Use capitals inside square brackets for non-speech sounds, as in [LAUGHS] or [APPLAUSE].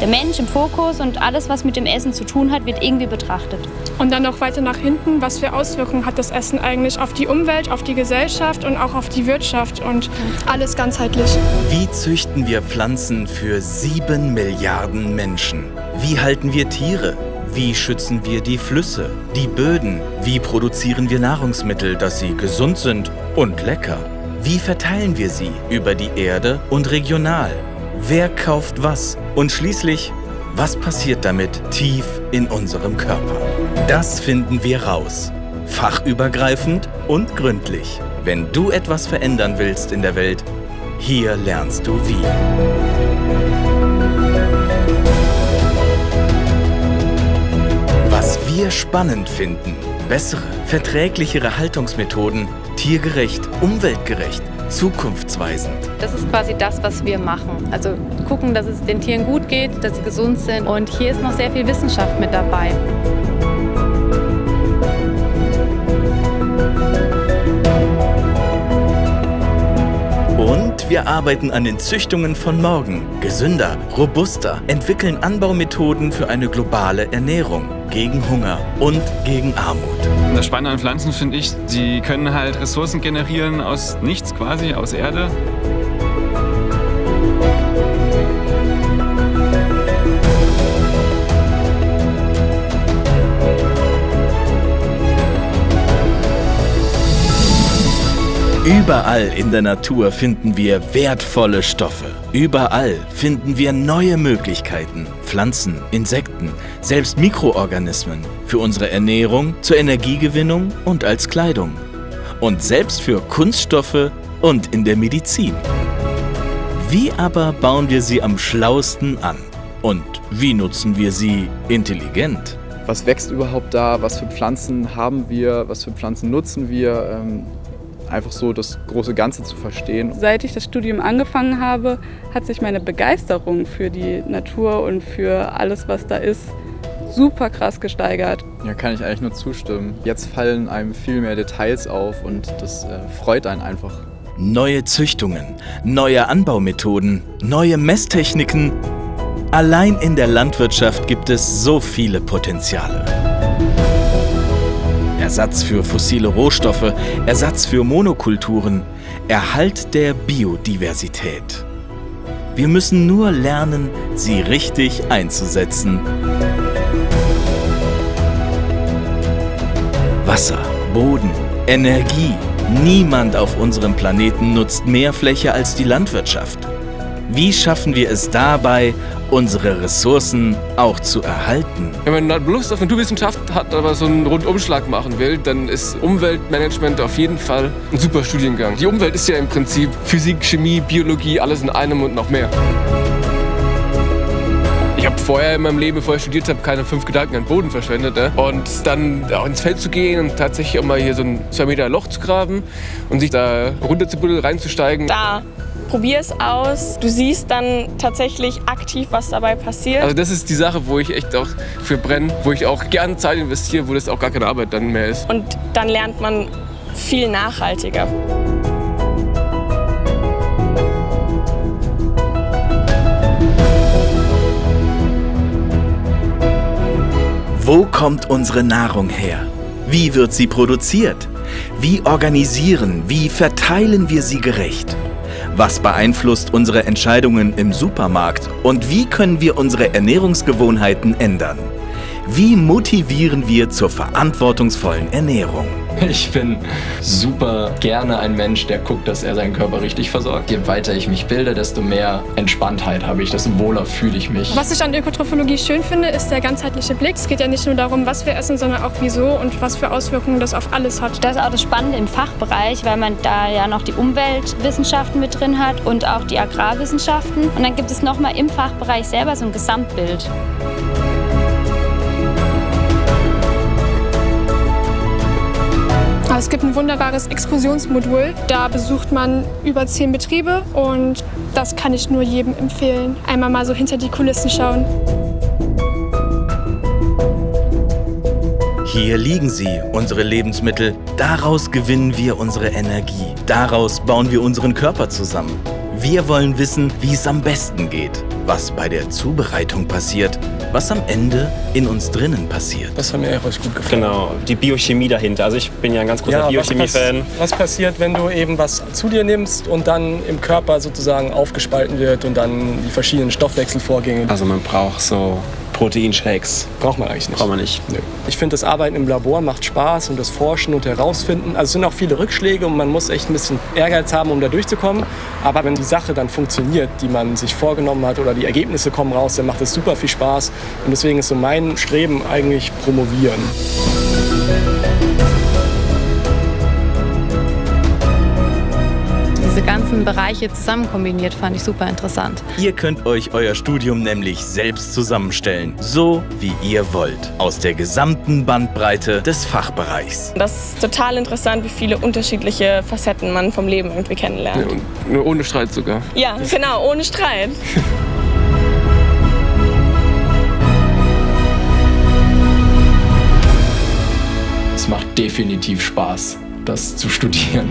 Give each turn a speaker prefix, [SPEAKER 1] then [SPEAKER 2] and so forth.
[SPEAKER 1] der Mensch im Fokus und alles, was mit dem Essen zu tun hat, wird irgendwie betrachtet.
[SPEAKER 2] Und dann noch weiter nach hinten, was für Auswirkungen hat das Essen eigentlich auf die Umwelt, auf die Gesellschaft und auch auf die Wirtschaft und alles ganzheitlich.
[SPEAKER 3] Wie züchten wir Pflanzen für sieben Milliarden Menschen? Wie halten wir Tiere? Wie schützen wir die Flüsse, die Böden? Wie produzieren wir Nahrungsmittel, dass sie gesund sind und lecker? Wie verteilen wir sie über die Erde und regional? Wer kauft was? Und schließlich, was passiert damit tief in unserem Körper? Das finden wir raus. Fachübergreifend und gründlich. Wenn du etwas verändern willst in der Welt, hier lernst du wie. Was wir spannend finden, bessere, verträglichere Haltungsmethoden, tiergerecht, umweltgerecht, zukunftsweisend.
[SPEAKER 4] Das ist quasi das, was wir machen. Also gucken, dass es den Tieren gut geht, dass sie gesund sind. Und hier ist noch sehr viel Wissenschaft mit dabei.
[SPEAKER 3] Und wir arbeiten an den Züchtungen von morgen. Gesünder, robuster, entwickeln Anbaumethoden für eine globale Ernährung, gegen Hunger und gegen Armut.
[SPEAKER 5] Das Spannende an Pflanzen finde ich, sie können halt Ressourcen generieren aus nichts quasi, aus Erde.
[SPEAKER 3] Überall in der Natur finden wir wertvolle Stoffe. Überall finden wir neue Möglichkeiten. Pflanzen, Insekten, selbst Mikroorganismen. Für unsere Ernährung, zur Energiegewinnung und als Kleidung. Und selbst für Kunststoffe und in der Medizin. Wie aber bauen wir sie am schlausten an? Und wie nutzen wir sie intelligent?
[SPEAKER 6] Was wächst überhaupt da? Was für Pflanzen haben wir? Was für Pflanzen nutzen wir? Einfach so das große Ganze zu verstehen.
[SPEAKER 7] Seit ich das Studium angefangen habe, hat sich meine Begeisterung für die Natur und für alles, was da ist, super krass gesteigert.
[SPEAKER 6] Ja, kann ich eigentlich nur zustimmen. Jetzt fallen einem viel mehr Details auf und das äh, freut einen einfach.
[SPEAKER 3] Neue Züchtungen, neue Anbaumethoden, neue Messtechniken. Allein in der Landwirtschaft gibt es so viele Potenziale. Ersatz für fossile Rohstoffe, Ersatz für Monokulturen, Erhalt der Biodiversität. Wir müssen nur lernen, sie richtig einzusetzen. Wasser, Boden, Energie. Niemand auf unserem Planeten nutzt mehr Fläche als die Landwirtschaft. Wie schaffen wir es dabei, unsere Ressourcen auch zu erhalten?
[SPEAKER 8] Wenn man Lust auf Naturwissenschaft hat, aber so einen Rundumschlag machen will, dann ist Umweltmanagement auf jeden Fall ein super Studiengang. Die Umwelt ist ja im Prinzip Physik, Chemie, Biologie, alles in einem und noch mehr. Ich habe vorher in meinem Leben, bevor ich studiert habe, keine fünf Gedanken an den Boden verschwendet. Ne? Und dann auch ins Feld zu gehen und tatsächlich auch mal hier so ein zwei Meter Loch zu graben und sich da runter zu buddeln, reinzusteigen.
[SPEAKER 9] Da probier es aus. Du siehst dann tatsächlich aktiv, was dabei passiert.
[SPEAKER 8] Also das ist die Sache, wo ich echt auch für brenne, wo ich auch gerne Zeit investiere, wo das auch gar keine Arbeit dann mehr ist.
[SPEAKER 9] Und dann lernt man viel nachhaltiger.
[SPEAKER 3] Wo kommt unsere Nahrung her? Wie wird sie produziert? Wie organisieren, wie verteilen wir sie gerecht? Was beeinflusst unsere Entscheidungen im Supermarkt? Und wie können wir unsere Ernährungsgewohnheiten ändern? Wie motivieren wir zur verantwortungsvollen Ernährung?
[SPEAKER 10] Ich bin super gerne ein Mensch, der guckt, dass er seinen Körper richtig versorgt. Je weiter ich mich bilde, desto mehr Entspanntheit habe ich, desto wohler fühle ich mich.
[SPEAKER 2] Was ich an Ökotrophologie schön finde, ist der ganzheitliche Blick. Es geht ja nicht nur darum, was wir essen, sondern auch wieso und was für Auswirkungen das auf alles hat.
[SPEAKER 1] Das ist auch das Spannende im Fachbereich, weil man da ja noch die Umweltwissenschaften mit drin hat und auch die Agrarwissenschaften. Und dann gibt es nochmal im Fachbereich selber so ein Gesamtbild.
[SPEAKER 2] Es gibt ein wunderbares Exkursionsmodul. Da besucht man über zehn Betriebe und das kann ich nur jedem empfehlen. Einmal mal so hinter die Kulissen schauen.
[SPEAKER 3] Hier liegen sie, unsere Lebensmittel. Daraus gewinnen wir unsere Energie. Daraus bauen wir unseren Körper zusammen. Wir wollen wissen, wie es am besten geht, was bei der Zubereitung passiert, was am Ende in uns drinnen passiert.
[SPEAKER 11] Das hat mir echt gut gefallen.
[SPEAKER 12] Genau, die Biochemie dahinter. Also ich bin ja ein ganz großer
[SPEAKER 11] Ja, was,
[SPEAKER 12] Biochemie-Fan.
[SPEAKER 11] pass was passiert, wenn du eben was zu dir nimmst und dann im Körper sozusagen aufgespalten wird und dann die verschiedenen Stoffwechselvorgänge.
[SPEAKER 12] Also man braucht so Proteinshakes.
[SPEAKER 11] Braucht man eigentlich nicht.
[SPEAKER 12] Braucht man nicht.
[SPEAKER 11] Nö. Ich finde, das Arbeiten im Labor macht Spaß und das Forschen und Herausfinden. Also es sind auch viele Rückschläge und man muss echt ein bisschen Ehrgeiz haben, um da durchzukommen. Aber wenn die Sache dann funktioniert, die man sich vorgenommen hat oder die Ergebnisse kommen raus, dann macht es super viel Spaß. Und deswegen ist so mein Streben eigentlich promovieren.
[SPEAKER 4] Diese ganzen Bereiche zusammen kombiniert fand ich super interessant.
[SPEAKER 3] Ihr könnt euch euer Studium nämlich selbst zusammenstellen, so wie ihr wollt, aus der gesamten Bandbreite des Fachbereichs.
[SPEAKER 9] Das ist total interessant, wie viele unterschiedliche Facetten man vom Leben irgendwie kennenlernt.
[SPEAKER 8] Ja, und nur ohne Streit sogar.
[SPEAKER 9] Ja, genau, ohne Streit. [LAUGHS]
[SPEAKER 10] Es macht definitiv Spaß, das zu studieren.